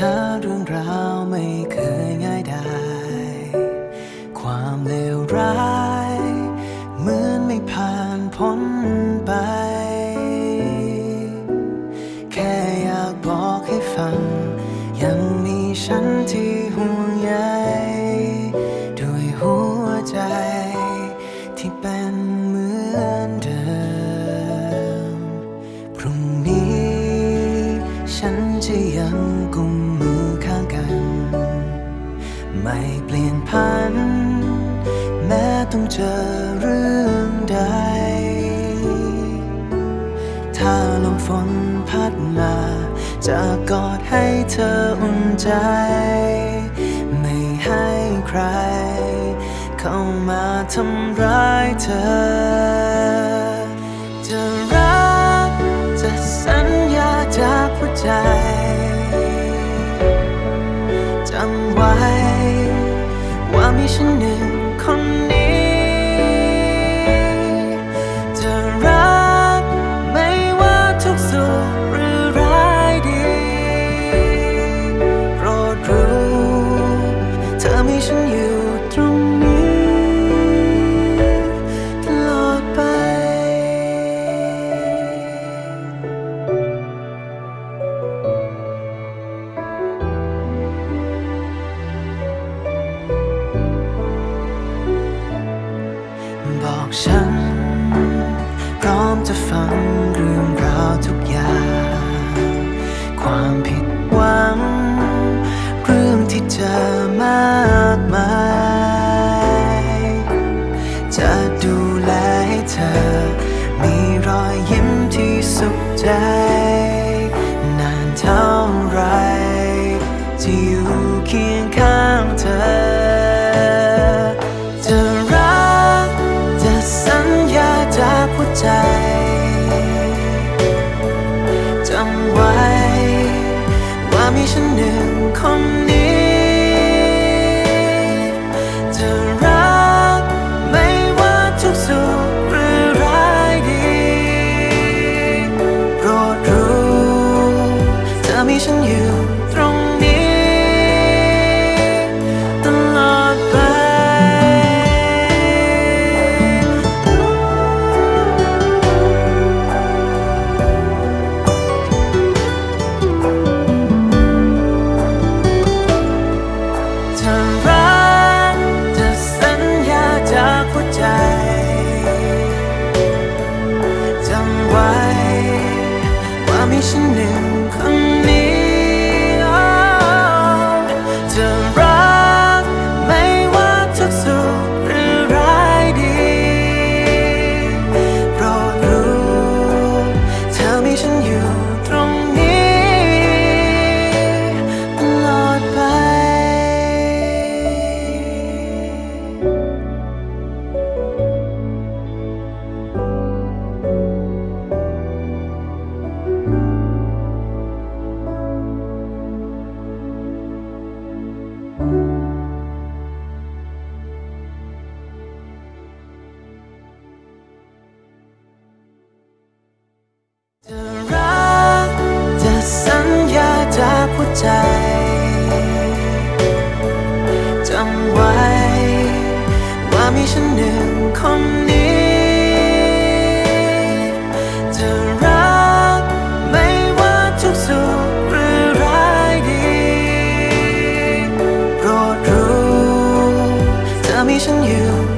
ถ้าเรื่องราวไม่เคยง่ายได้ ความเลวร้ายเหมือนไม่ผ่านพ้นไป แค่อยากบอกให้ฟัง ยังมีฉันที่ห่วงใยด้วยหัวใจที่เป็นเหมือนเดิม พรุ่งนี้ฉันจะยังคง เปลี่ยนพัน แม้ต้องเจอเรื่องใด ถ้าลมฝนพัดมา จะกอดให้เธออุ่นใจ ไม่ให้ใคร เข้ามาทำร้ายเธอจะรักจะสัญญาจากหัวใจจ ฉัน พร้อมจะฟังเรื่องราวทุกอย่าง ความผิดหวัง เรื่องที่เจอมากมาย จะดูแลให้เธอ มีรอยยิ้มที่สุขใจ นานเท่าไรที่อยู่เคียงข้างเธอ ฉันหนึ่งคน ว่ โปร